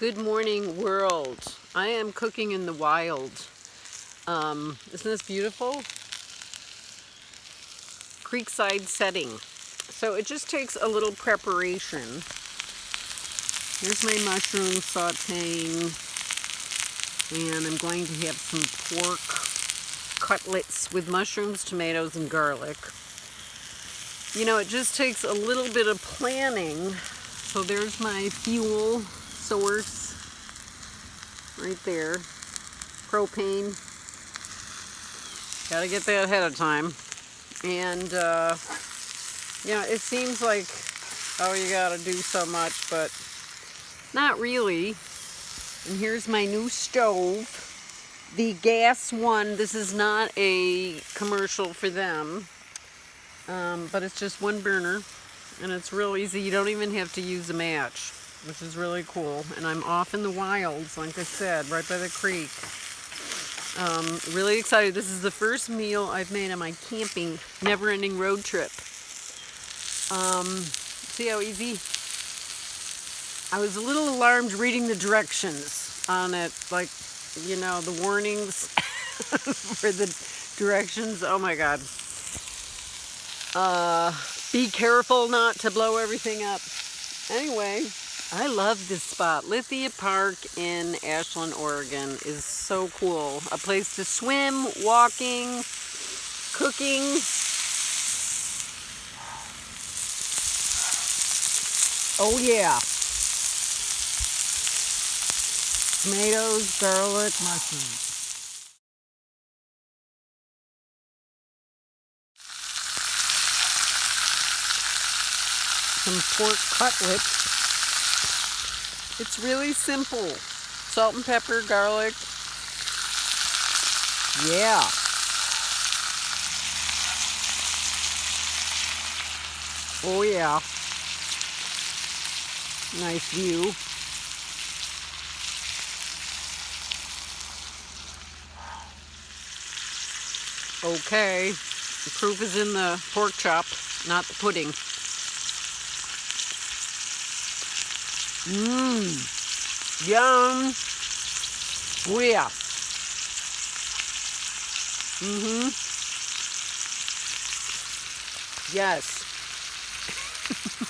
Good morning world. I am cooking in the wild. Um, isn't this beautiful? Creekside setting. So it just takes a little preparation. Here's my mushroom sauteing. And I'm going to have some pork cutlets with mushrooms, tomatoes, and garlic. You know, it just takes a little bit of planning. So there's my fuel source right there. Propane. Gotta get that ahead of time. And, uh, you know, it seems like, oh, you gotta do so much, but not really. And here's my new stove. The gas one, this is not a commercial for them, um, but it's just one burner and it's real easy. You don't even have to use a match which is really cool. And I'm off in the wilds, like I said, right by the creek. Um, really excited. This is the first meal I've made on my camping, never-ending road trip. Um, see how easy? I was a little alarmed reading the directions on it, like, you know, the warnings for the directions. Oh my God. Uh, be careful not to blow everything up. Anyway, I love this spot. Lithia Park in Ashland, Oregon is so cool. A place to swim, walking, cooking. Oh yeah. Tomatoes, garlic, mushrooms. Some pork cutlets. It's really simple. Salt and pepper, garlic. Yeah. Oh yeah. Nice view. Okay. The proof is in the pork chop, not the pudding. Mmm. Yum. Oh yeah. Mm-hmm. Yes.